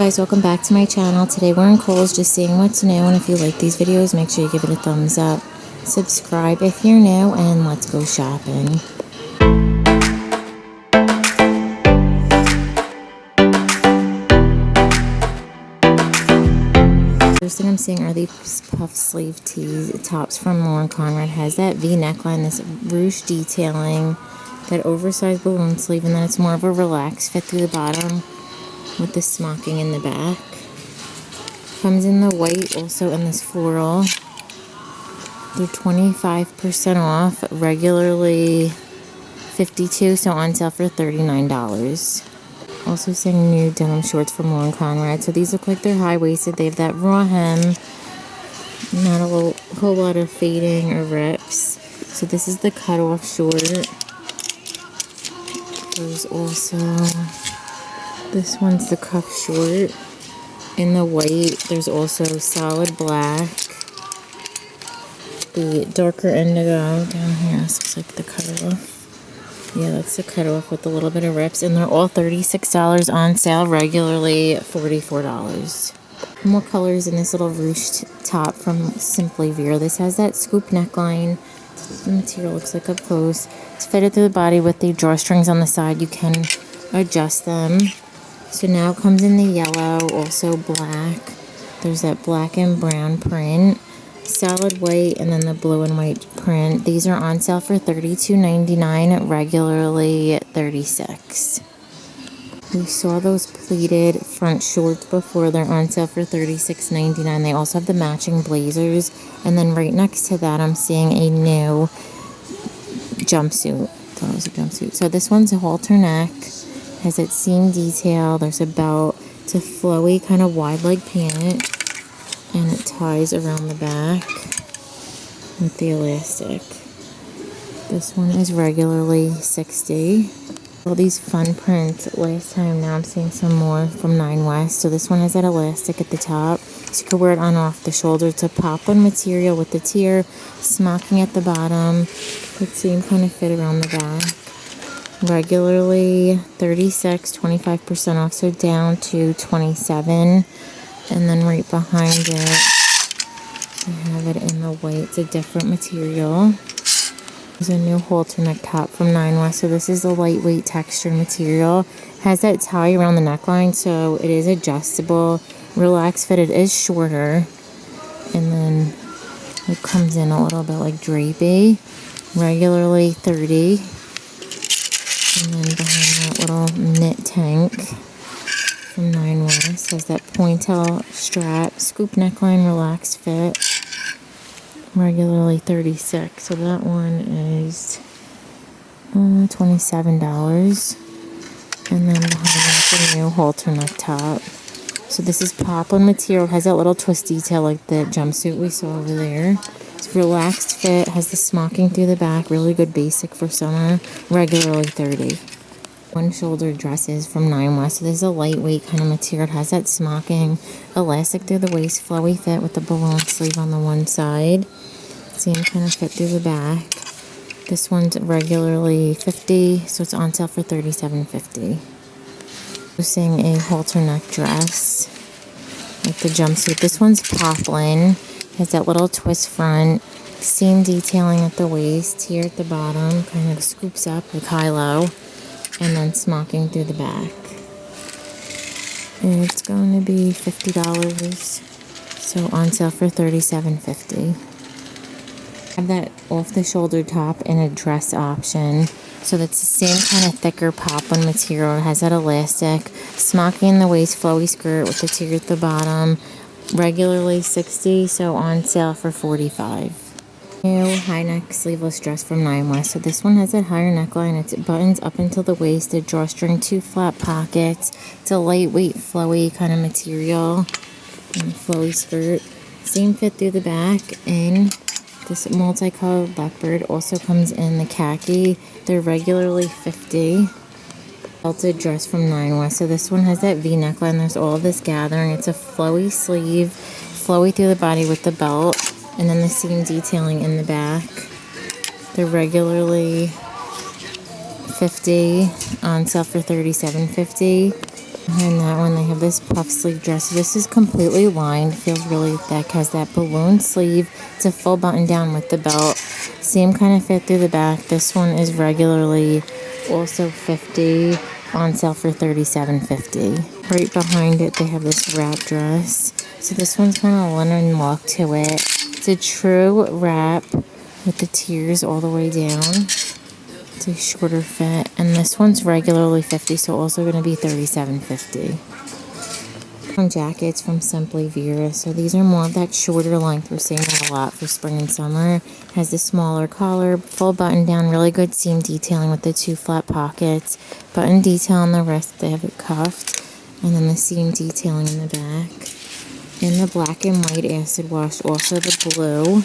guys welcome back to my channel. Today we're in Kohl's just seeing what's new and if you like these videos make sure you give it a thumbs up. Subscribe if you're new and let's go shopping. First thing I'm seeing are these puff sleeve tees tops from Lauren Conrad. Has that V neckline this ruche detailing that oversized balloon sleeve and then it's more of a relaxed fit through the bottom with the smocking in the back. Comes in the white, also in this floral. They're 25% off, regularly 52 so on sale for $39. Also seeing new denim shorts from Lauren Conrad. So these look like they're high-waisted. They have that raw hem. Not a little, whole lot of fading or rips. So this is the cut-off short. There's also this one's the cuff short. In the white, there's also solid black. The darker indigo down here. This looks like the cutoff. Yeah, that's the cutoff with a little bit of rips. And they're all $36 on sale, regularly $44. More colors in this little ruched top from Simply Vera. This has that scoop neckline. The material looks like up close. It's fitted through the body with the drawstrings on the side. You can adjust them. So now it comes in the yellow, also black. There's that black and brown print, solid white, and then the blue and white print. These are on sale for $32.99, regularly 36. We saw those pleated front shorts before. They're on sale for $36.99. They also have the matching blazers. And then right next to that, I'm seeing a new jumpsuit. That was a jumpsuit. So this one's a halter neck has that seam detail. There's a belt. It's a flowy kind of wide leg pant. And it ties around the back with the elastic. This one is regularly 60 all these fun prints last time now i'm seeing some more from nine west so this one has that elastic at the top so you can wear it on off the shoulder it's a poplin material with the tier smocking at the bottom the same kind of fit around the back regularly 36 25% off so down to 27 and then right behind it I have it in the white. It's a different material. There's a new halter neck top from Nine West so this is a lightweight textured material. Has that tie around the neckline so it is adjustable. Relaxed fit it is shorter. And then it comes in a little bit like drapey. Regularly 30 and then behind that little knit tank from Nine West has that pointelle strap, scoop neckline, relaxed fit, regularly 36 So that one is uh, $27. And then behind that, the new halter neck top. So this is poplin material. Has that little twist detail like the jumpsuit we saw over there. Relaxed fit, has the smocking through the back, really good basic for summer, regularly 30 One shoulder dresses from Nine West. So this is a lightweight kind of material. It has that smocking, elastic through the waist, flowy fit with the balloon sleeve on the one side. Same kind of fit through the back. This one's regularly 50 so it's on sale for 37.50. We're seeing a halter neck dress with the jumpsuit. This one's poplin. Has that little twist front, seam detailing at the waist, here at the bottom, kind of scoops up like high-low, and then smocking through the back. And it's going to be $50, so on sale for $37.50. Have that off-the-shoulder top and a dress option. So that's the same kind of thicker poplin material. It has that elastic, smocking in the waist, flowy skirt with the tier at the bottom, regularly 60 so on sale for 45 new high neck sleeveless dress from Nine West. So this one has a higher neckline. It's buttons up until the waist, a drawstring, two flat pockets. It's a lightweight, flowy kind of material. And flowy skirt. Same fit through the back. And this multicolored leopard also comes in the khaki. They're regularly 50 belted dress from Nine West. So this one has that V neckline. There's all this gathering. It's a flowy sleeve, flowy through the body with the belt, and then the seam detailing in the back. They're regularly 50 on sale for 37.50. Behind that one, they have this puff sleeve dress. This is completely lined, feels really thick, has that balloon sleeve. It's a full button down with the belt. Same kind of fit through the back. This one is regularly also 50 on sale for 37.50. Right behind it, they have this wrap dress. So this one's kind of linen look to it. It's a true wrap with the tiers all the way down. It's a shorter fit, and this one's regularly 50, so also going to be 37.50. From jackets from Simply Vera, so these are more of that shorter length. We're seeing that a lot for spring and summer. Has the smaller collar, full button down, really good seam detailing with the two flat pockets. Button detail on the wrist, they have it cuffed, and then the seam detailing in the back. In the black and white acid wash, also the blue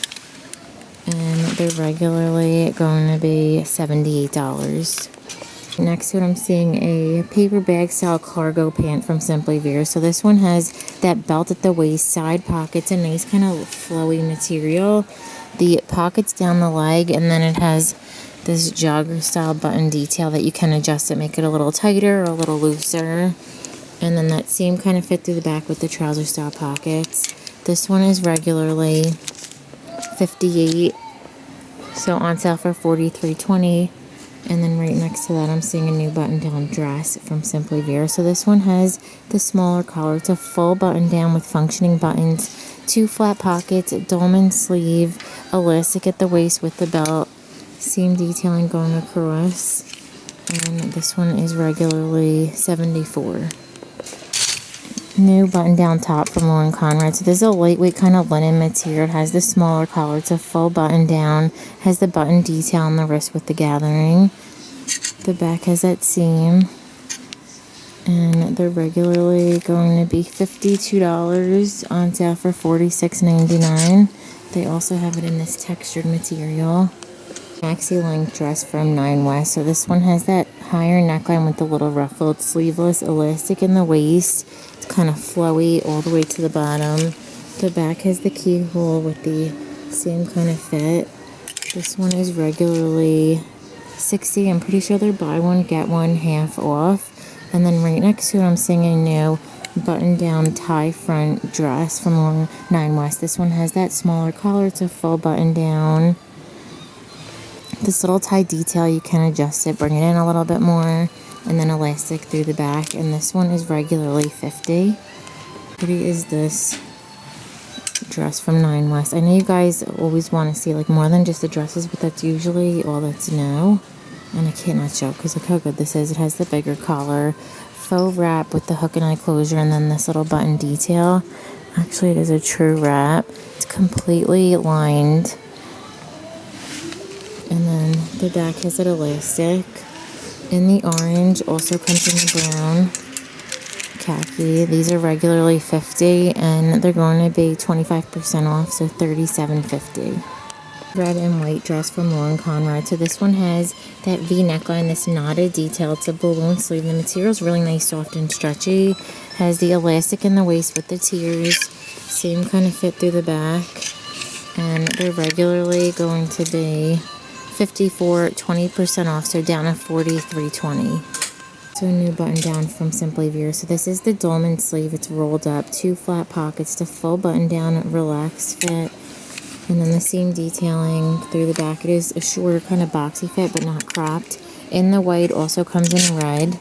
and they're regularly going to be $78. Next to it, I'm seeing a paper bag style cargo pant from Simply Vera. So this one has that belt at the waist, side pockets, a nice kind of flowy material. The pockets down the leg, and then it has this jogger style button detail that you can adjust it, make it a little tighter or a little looser. And then that same kind of fit through the back with the trouser style pockets. This one is regularly 58 so on sale for 43.20 and then right next to that I'm seeing a new button down dress from Simply Vera. So this one has the smaller collar. It's a full button down with functioning buttons two flat pockets dolman sleeve elastic at the waist with the belt seam detailing going across and this one is regularly 74 new button down top from Lauren Conrad. So this is a lightweight kind of linen material. It has the smaller collar. It's a full button down. Has the button detail on the wrist with the gathering. The back has that seam. And they're regularly going to be $52 on sale for $46.99. They also have it in this textured material. Maxi length dress from Nine West. So this one has that higher neckline with the little ruffled sleeveless elastic in the waist It's kind of flowy all the way to the bottom. The back has the keyhole with the same kind of fit. This one is regularly 60 I'm pretty sure they're buy one, get one half off. And then right next to it, I'm seeing a new button down tie front dress from Long Nine West. This one has that smaller collar. It's a full button down. This little tie detail, you can adjust it, bring it in a little bit more and then elastic through the back. And this one is regularly 50 pretty is this dress from Nine West. I know you guys always want to see like more than just the dresses but that's usually all that's new and I cannot show because look how good this is. It has the bigger collar faux wrap with the hook and eye closure and then this little button detail. Actually it is a true wrap. It's completely lined the back has it elastic in the orange, also comes in the brown, khaki. These are regularly 50 and they're going to be 25% off, so 37.50. Red and white dress from Lauren Conrad. So this one has that V neckline, this knotted detail. It's a balloon sleeve. The material is really nice, soft and stretchy. Has the elastic in the waist with the tiers. Same kind of fit through the back. And they're regularly going to be 54 20% off so down to 43.20 so a new button down from Simply Vera. So this is the dolman sleeve. It's rolled up, two flat pockets, the full button down, relaxed fit. And then the seam detailing through the back. It is a shorter kind of boxy fit, but not cropped. In the white also comes in red.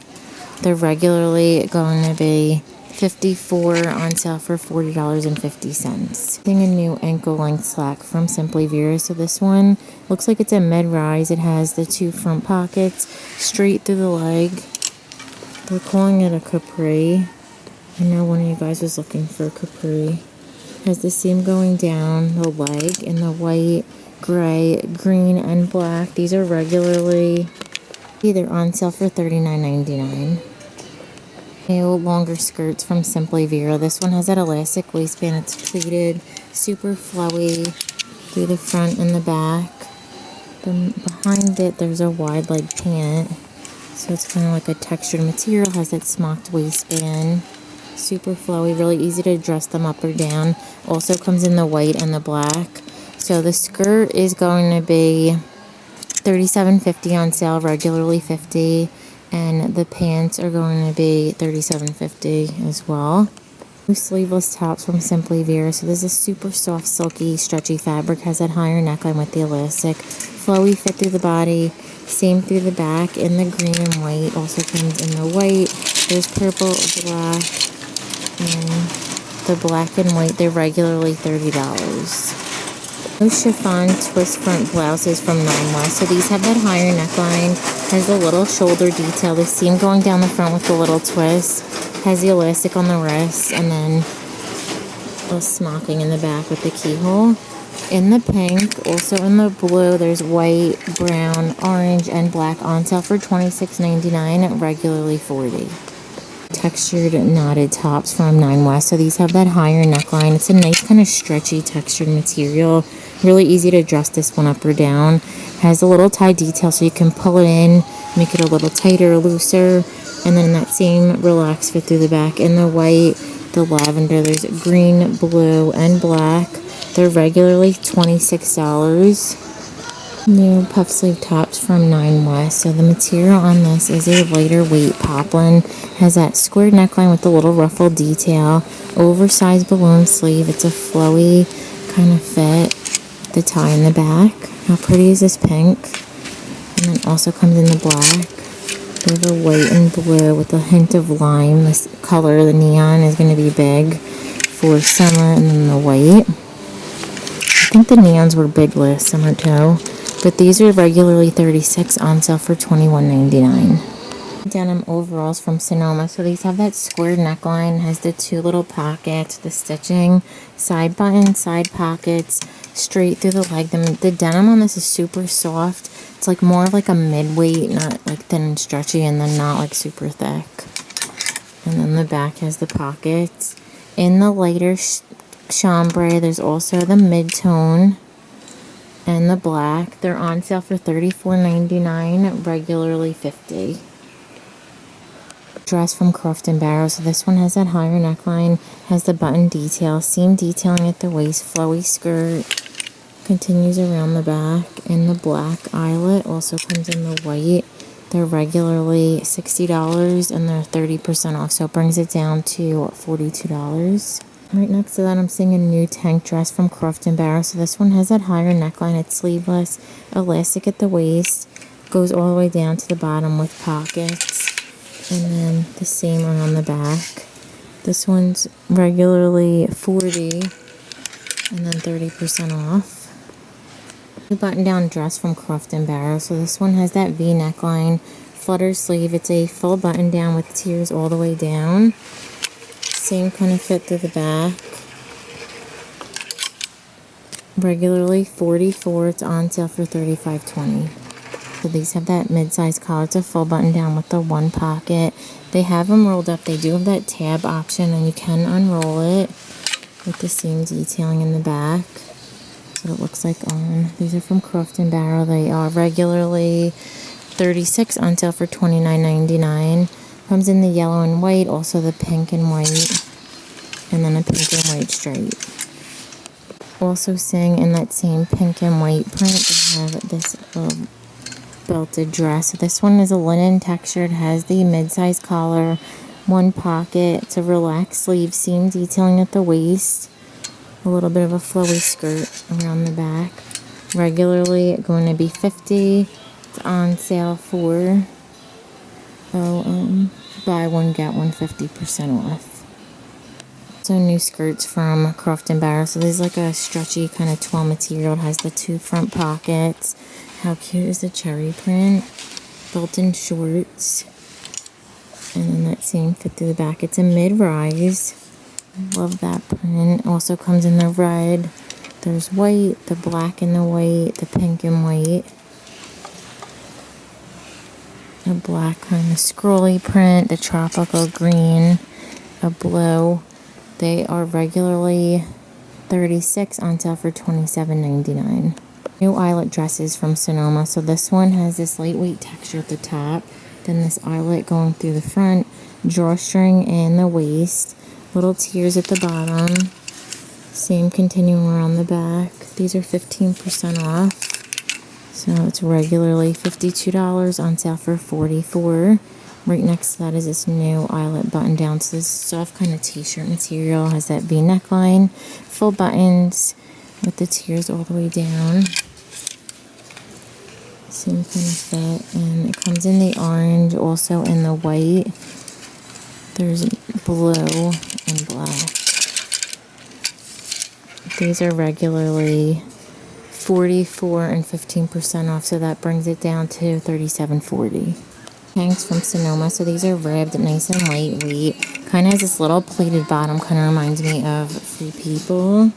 They're regularly going to be 54 on sale for $40.50. Seeing a new ankle length slack from Simply Vera. So this one looks like it's a mid-rise. It has the two front pockets straight through the leg. They're calling it a capri. I know one of you guys was looking for a capri. Has the seam going down the leg in the white, gray, green, and black. These are regularly either on sale for $39.99. New longer skirts from Simply Vera. This one has that elastic waistband. It's pleated, super flowy through the front and the back. Then behind it, there's a wide leg pant. So it's kind of like a textured material. Has that smocked waistband. Super flowy, really easy to dress them up or down. Also comes in the white and the black. So the skirt is going to be $37.50 on sale, regularly 50 And the pants are going to be $37.50 as well. Sleeveless tops from Simply Vera. So this is super soft, silky, stretchy fabric. Has that higher neckline with the elastic. Flowy fit through the body. Same through the back in the green and white. Also comes in the white. There's purple, black, and the black and white. They're regularly $30. No chiffon twist front blouses from Nine. So these have that higher neckline, has the little shoulder detail, the seam going down the front with the little twist, has the elastic on the wrist, and then a smocking in the back with the keyhole. In the pink, also in the blue, there's white, brown, orange, and black on sale for $26.99, regularly 40 textured knotted tops from Nine West. So these have that higher neckline. It's a nice kind of stretchy textured material. Really easy to dress this one up or down. Has a little tie detail so you can pull it in, make it a little tighter, or looser. And then that same relaxed fit through the back. In the white, the lavender, there's green, blue, and black. They're regularly $26. New puff sleeve tops from Nine West. So the material on this is a lighter weight poplin. Has that squared neckline with the little ruffle detail. Oversized balloon sleeve. It's a flowy kind of fit. The tie in the back. How pretty is this pink? And then also comes in the black. We have a white and blue with a hint of lime. This color, the neon, is going to be big for summer. And then the white. I think the neons were big last summer too. But these are regularly 36 on sale for $21.99. Denim overalls from Sonoma. So these have that squared neckline, has the two little pockets, the stitching, side button, side pockets, straight through the leg. The, the denim on this is super soft. It's like more of like a mid-weight, not like thin and stretchy, and then not like super thick. And then the back has the pockets. In the lighter chambray, there's also the mid-tone and the black. They're on sale for $34.99, regularly 50 Dress from Croft and Barrow. So this one has that higher neckline, has the button detail, seam detailing at the waist, flowy skirt, continues around the back, and the black eyelet also comes in the white. They're regularly $60 and they're 30% off, so it brings it down to $42. Right next to that, I'm seeing a new tank dress from Croft & Barrow. So this one has that higher neckline. It's sleeveless, elastic at the waist, goes all the way down to the bottom with pockets. And then the same around the back. This one's regularly 40 and then 30% off. The button down dress from Croft & Barrow. So this one has that V neckline, flutter sleeve. It's a full button down with tiers all the way down same kind of fit through the back. Regularly 44 it's on sale for 35.20. So these have that mid-size collar. It's a full button down with the one pocket. They have them rolled up. They do have that tab option and you can unroll it with the seam detailing in the back. That's what it looks like on. These are from Croft & Barrow. They are regularly 36 on sale for $29.99. Comes in the yellow and white, also the pink and white, and then a pink and white stripe. Also seeing in that same pink and white print, they have this little belted dress. This one is a linen textured, has the mid-size collar, one pocket, it's a relaxed sleeve, seam detailing at the waist, a little bit of a flowy skirt around the back. Regularly going to be 50 It's on sale for so um, buy one, get one 50% off. So new skirts from Croft & Barrow. So this is like a stretchy kind of twill material. It has the two front pockets. How cute is the cherry print? Built-in shorts. And then that same fit through the back. It's a mid-rise. Love that print. Also comes in the red. There's white, the black and the white, the pink and white a black kind of scrolly print, the tropical green, a blue. They are regularly 36 on sale for $27.99. New eyelet dresses from Sonoma. So this one has this lightweight texture at the top. Then this eyelet going through the front, drawstring and the waist. Little tiers at the bottom. Same continuing around the back. These are 15% off. So it's regularly $52 on sale for 44 Right next to that is this new eyelet button down. So this soft kind of t-shirt material has that V neckline, full buttons with the tiers all the way down. Same kind of fit, and it comes in the orange, also in the white. There's blue and black. These are regularly 44 and 15% off, so that brings it down to 37.40. Hanks from Sonoma, so these are ribbed, nice and lightweight. Kind of has this little pleated bottom, kind of reminds me of Free People.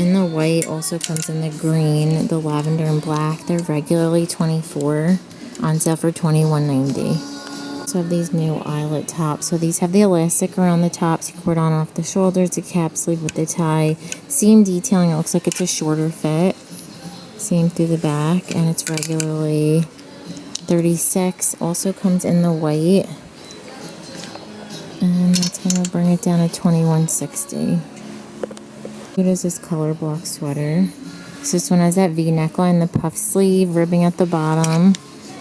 And the white also comes in the green, the lavender and black. They're regularly 24 on sale for 21.90. So have these new eyelet tops. So these have the elastic around the tops. You put on off the shoulders, the cap sleeve with the tie. Seam detailing, it looks like it's a shorter fit. Seam through the back, and it's regularly 36. Also comes in the white. And that's going to bring it down to 21.60. What is this color block sweater? So this one has that V neckline, the puff sleeve, ribbing at the bottom,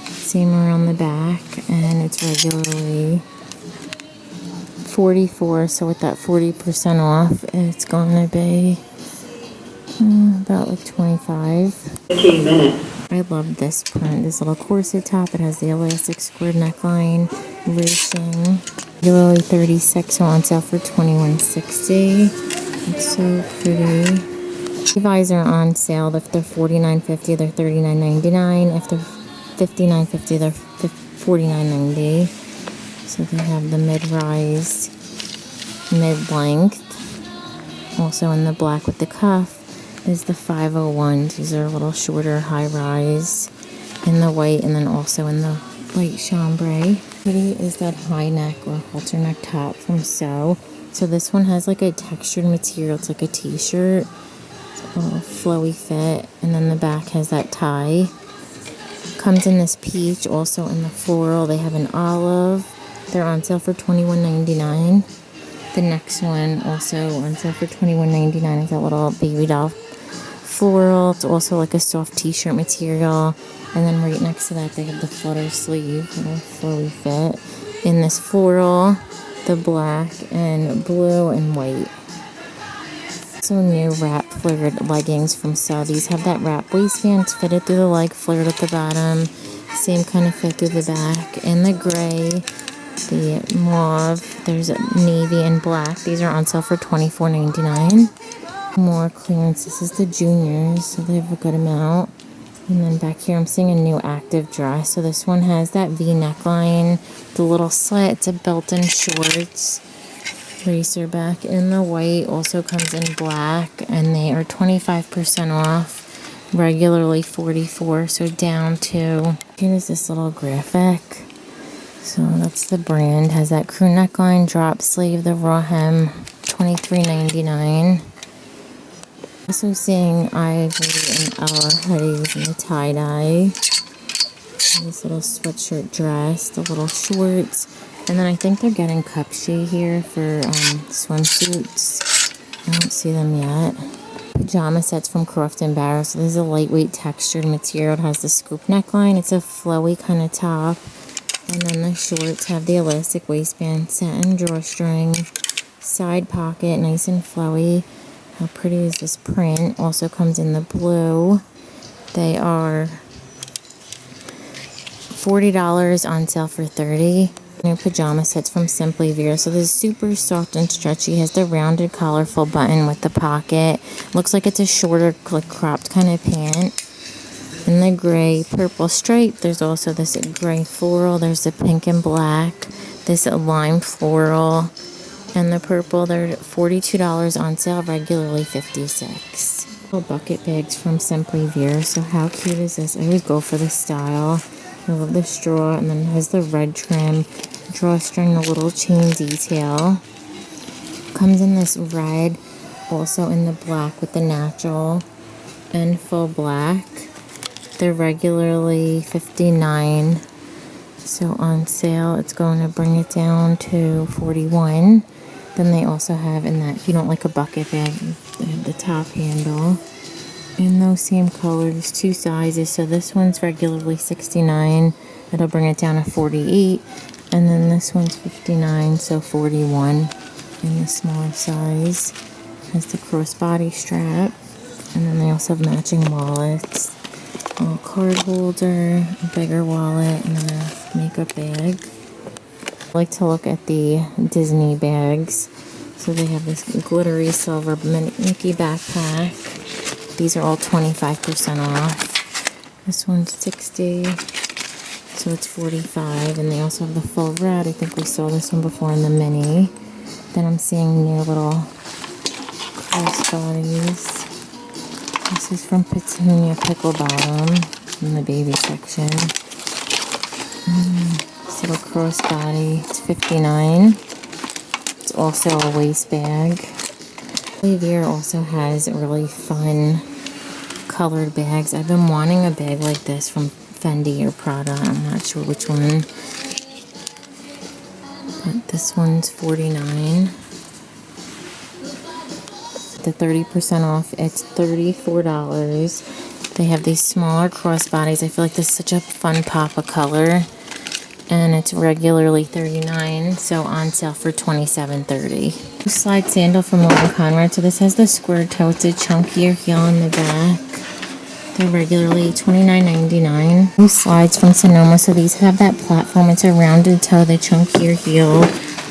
seam around the back, and it's regularly 44. So with that 40% off, it's going to be uh, about like 25. 15 minutes. I love this print, this little corset top. It has the elastic squared neckline, ruching. Regularly 36, so on sale for 21.60. It's so pretty. Levi's are on sale. If they're $49.50, they're $39.99. If they're $59.50, they're $49.90. So they have the mid-rise, mid-length. Also in the black with the cuff is the 501s. These are a little shorter, high-rise. In the white and then also in the white chambray. Pretty is that high neck or halter neck top from So. So this one has like a textured material. It's like a t-shirt. A flowy fit. And then the back has that tie. Comes in this peach, also in the floral. They have an olive. They're on sale for $21.99. The next one also on sale for $21.99 is that little baby doll floral. It's also like a soft t-shirt material. And then right next to that they have the flutter sleeve, little flowy fit. In this floral the black and blue and white. So new wrap flared leggings from. These have that wrap waistband. It's fitted through the leg, flared at the bottom. Same kind of fit through the back. And the gray, the mauve, there's navy and black. These are on sale for $24.99. More clearance. This is the juniors, so they have a good amount. And then back here, I'm seeing a new active dress. So this one has that V neckline, the little slit. It's a built-in shorts. Racer back in the white also comes in black, and they are 25% off. Regularly 44 so down to here's this little graphic. So that's the brand. Has that crew neckline, drop sleeve, the raw hem, 23.99. Also seeing Ivory and Ella in the tie-dye. This little sweatshirt dress, the little shorts. And then I think they're getting Cupshe here for um, swimsuits. I don't see them yet. Pajama sets from Croft and Barrow. So this is a lightweight textured material. It has the scoop neckline. It's a flowy kind of top. And then the shorts have the elastic waistband, satin drawstring, side pocket, nice and flowy. How pretty is this print? Also comes in the blue. They are $40 on sale for 30 New pajama sets from Simply Vera. So this is super soft and stretchy. Has the rounded colorful button with the pocket. Looks like it's a shorter cropped kind of pant. In the gray purple stripe, there's also this gray floral. There's the pink and black. This lime floral and the purple they're $42 on sale regularly 56 little bucket bags from Simply Vera. So how cute is this? I always go for the style. I love the straw and then has the red trim drawstring the little chain detail. Comes in this red also in the black with the natural and full black. They're regularly 59 so on sale it's going to bring it down to 41 then they also have in that, if you don't like a bucket bag, they have the top handle. In those same colors, two sizes. So this one's regularly 69 It'll bring it down to 48 And then this one's 59, so 41 in the smaller size. Has the crossbody strap. And then they also have matching wallets. A card holder, a bigger wallet, and a makeup bag. I like to look at the Disney bags. So they have this glittery silver Mickey backpack. These are all 25% off. This one's 60 so it's 45 and they also have the full red. I think we saw this one before in the mini. Then I'm seeing new little crossbodies. This is from Petunia Pickle Bottom in the baby section. Mm, little crossbody, it's 59 It's also a waist bag. Olivier also has really fun colored bags. I've been wanting a bag like this from Fendi or Prada. I'm not sure which one. But this one's 49 The 30% off, it's $34. They have these smaller crossbodies. I feel like this is such a fun pop of color. And it's regularly 39 so on sale for 27.30. Slide sandal from Lauren Conrad. So this has the square toe. It's a chunkier heel in the back. They're regularly $29.99. These slides from Sonoma, so these have that platform. It's a rounded toe, the chunkier heel,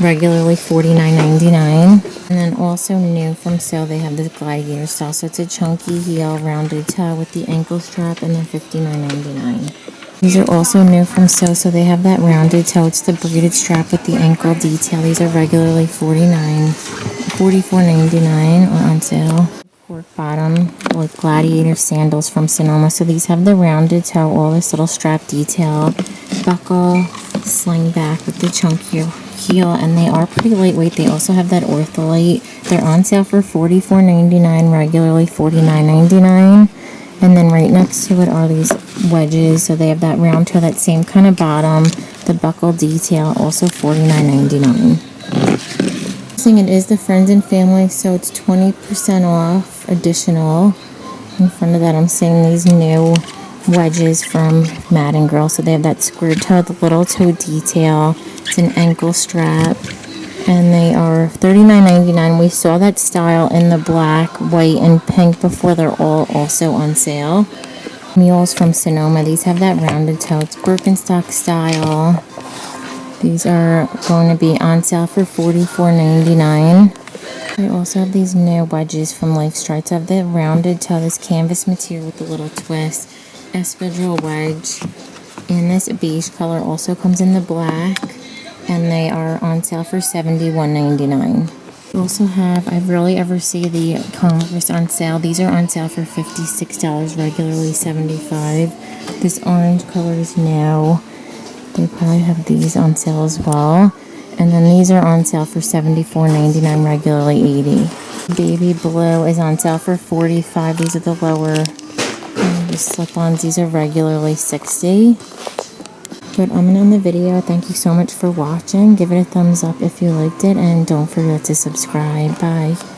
regularly $49.99. And then also new from sale, they have this gladiator style. So it's a chunky heel, rounded toe with the ankle strap, and then $59.99. These are also new from So, so they have that rounded toe. It's the braided strap with the ankle detail. These are regularly $49, $44.99 or on sale cork bottom with gladiator sandals from Sonoma. So these have the rounded toe, all this little strap detail, buckle, sling back with the chunky heel, and they are pretty lightweight. They also have that ortholite. They're on sale for $44.99, regularly $49.99. And then right next to it are these wedges. So they have that round toe, that same kind of bottom, the buckle detail, also $49.99 it is the friends and family so it's 20% off additional in front of that i'm seeing these new wedges from Madden Girl. So they have that square toe, the little toe detail. It's an ankle strap. And they are $39.99. We saw that style in the black, white, and pink before. They're all also on sale. Mules from Sonoma. These have that rounded toe. It's Birkenstock style. These are going to be on sale for $44.99. They also have these new wedges from Life Strides. have the rounded toe, this canvas material with the little twist, espadrille wedge. And this beige color also comes in the black. And they are on sale for $71.99. We also have, I rarely ever see the Converse on sale. These are on sale for $56, regularly 75. This orange color is new. They probably have these on sale as well. And then these are on sale for $74.99, regularly 80 Baby blue is on sale for 45 These are the lower um, the slip-ons. These are regularly 60 But I'm going to end the video. Thank you so much for watching. Give it a thumbs up if you liked it. And don't forget to subscribe. Bye.